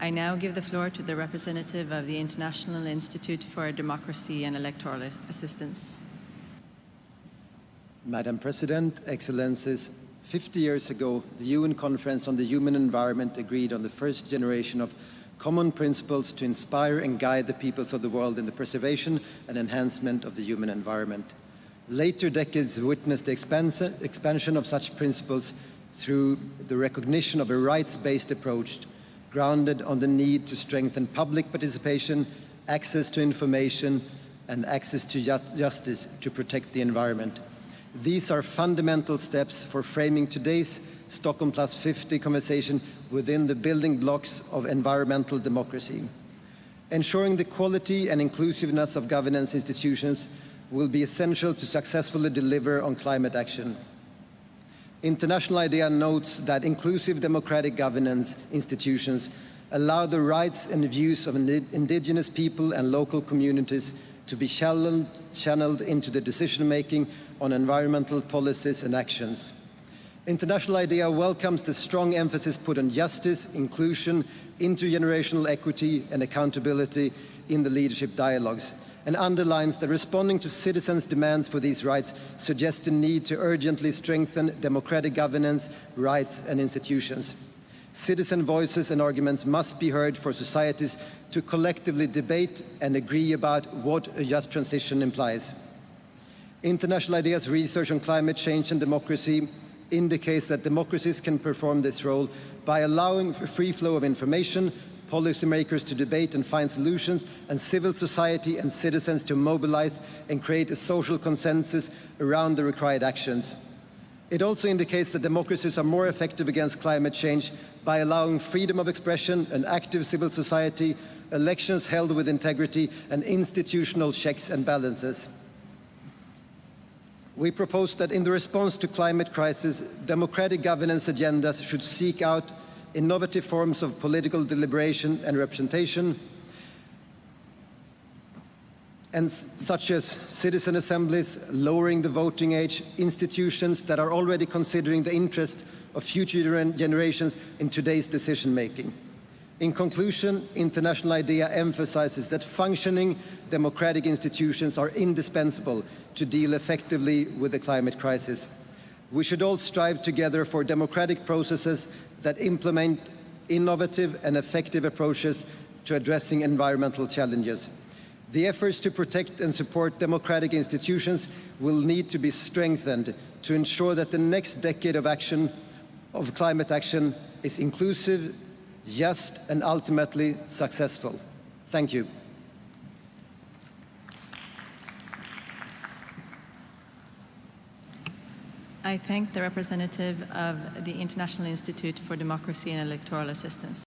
I now give the floor to the representative of the International Institute for Democracy and Electoral Assistance. Madam President, Excellencies, 50 years ago, the UN Conference on the Human Environment agreed on the first generation of common principles to inspire and guide the peoples of the world in the preservation and enhancement of the human environment. Later decades witnessed the expansion of such principles through the recognition of a rights-based approach grounded on the need to strengthen public participation, access to information, and access to ju justice to protect the environment. These are fundamental steps for framing today's Stockholm Plus 50 conversation within the building blocks of environmental democracy. Ensuring the quality and inclusiveness of governance institutions will be essential to successfully deliver on climate action. International IDEA notes that inclusive democratic governance institutions allow the rights and views of indigenous people and local communities to be channeled, channeled into the decision-making on environmental policies and actions. International IDEA welcomes the strong emphasis put on justice, inclusion, intergenerational equity and accountability in the leadership dialogues and underlines that responding to citizens' demands for these rights suggests the need to urgently strengthen democratic governance, rights and institutions. Citizen voices and arguments must be heard for societies to collectively debate and agree about what a just transition implies. International IDEA's research on climate change and democracy indicates that democracies can perform this role by allowing a free flow of information, policymakers to debate and find solutions, and civil society and citizens to mobilize and create a social consensus around the required actions. It also indicates that democracies are more effective against climate change by allowing freedom of expression, an active civil society, elections held with integrity, and institutional checks and balances. We propose that in the response to climate crisis, democratic governance agendas should seek out innovative forms of political deliberation and representation, and such as citizen assemblies, lowering the voting age, institutions that are already considering the interest of future generations in today's decision-making. In conclusion, International IDEA emphasizes that functioning democratic institutions are indispensable to deal effectively with the climate crisis. We should all strive together for democratic processes that implement innovative and effective approaches to addressing environmental challenges. The efforts to protect and support democratic institutions will need to be strengthened to ensure that the next decade of action, of climate action, is inclusive, just and ultimately successful. Thank you. I thank the representative of the International Institute for Democracy and Electoral Assistance.